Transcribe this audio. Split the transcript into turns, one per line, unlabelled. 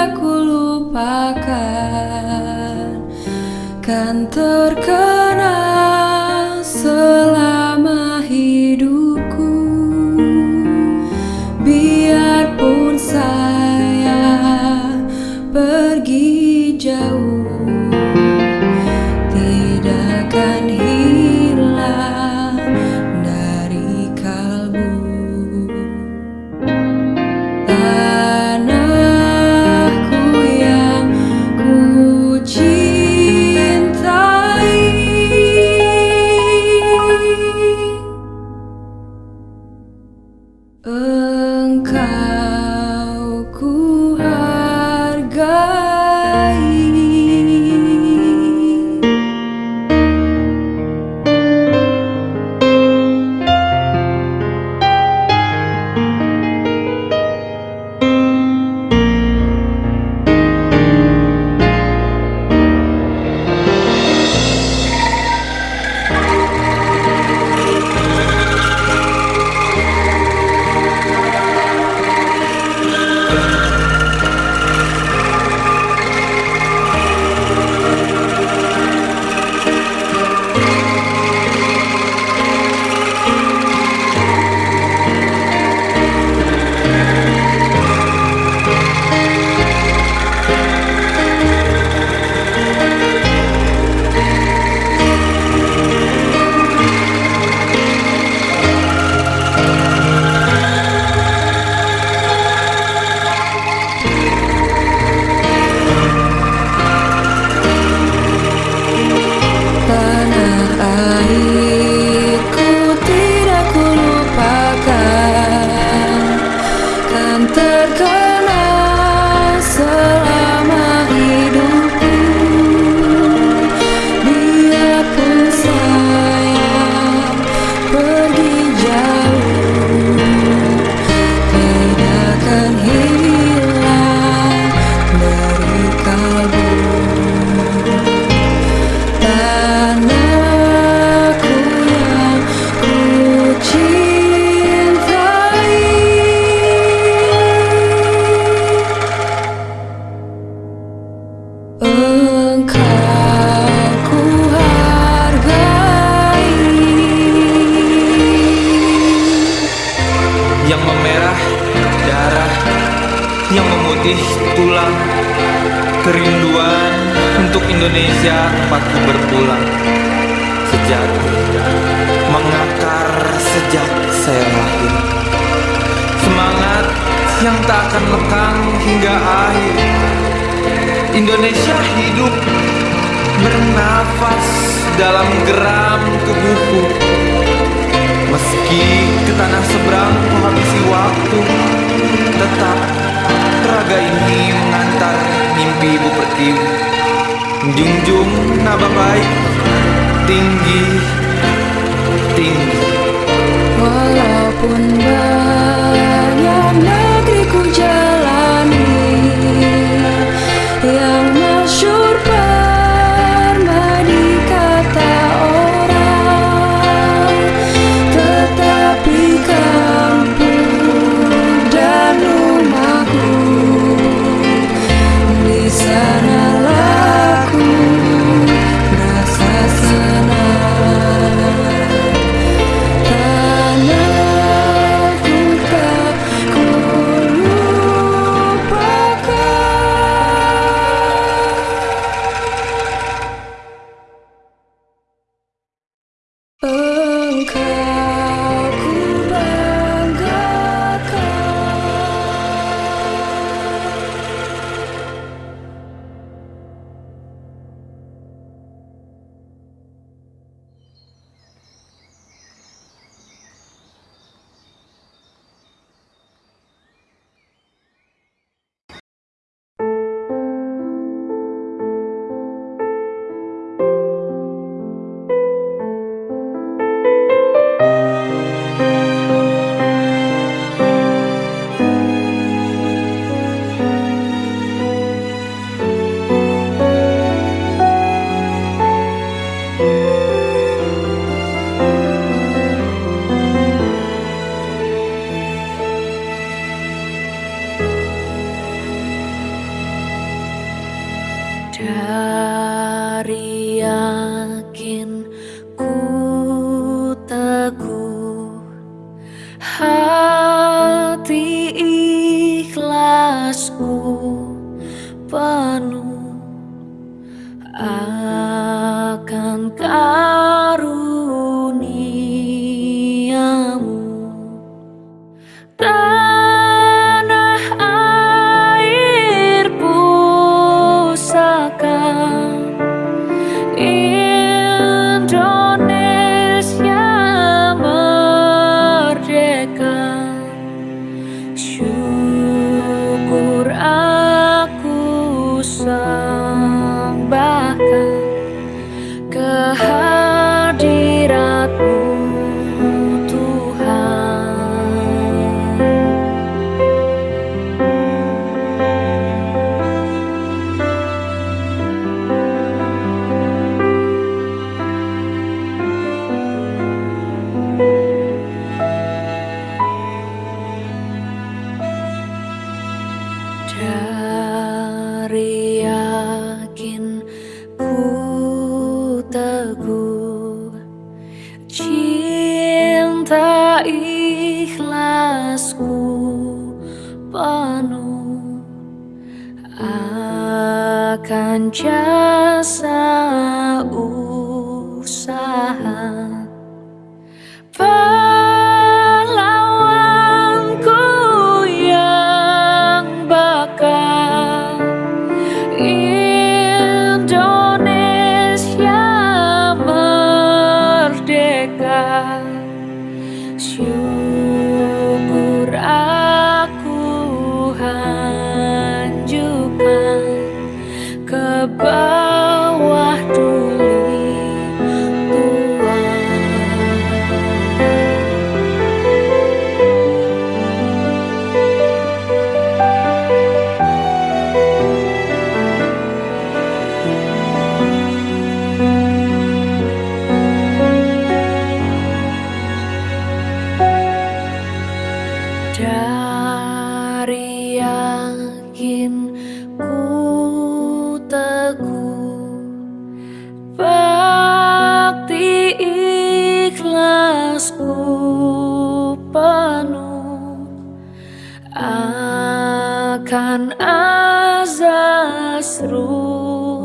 aku lupakan. Kan
terkenal memutih tulang, kerinduan untuk Indonesia tempatku berpulang. Sejak mengakar sejak saya lahir, semangat yang tak akan lekang hingga akhir. Indonesia hidup bernafas dalam geram tubuhku. Meski ke tanah seberang menghabisi waktu Junjung naba baik Tinggi Tinggi.
Walaupun could
panu ikhlasku penuh akan jasa usaha. atasku penuh akan azas ruh.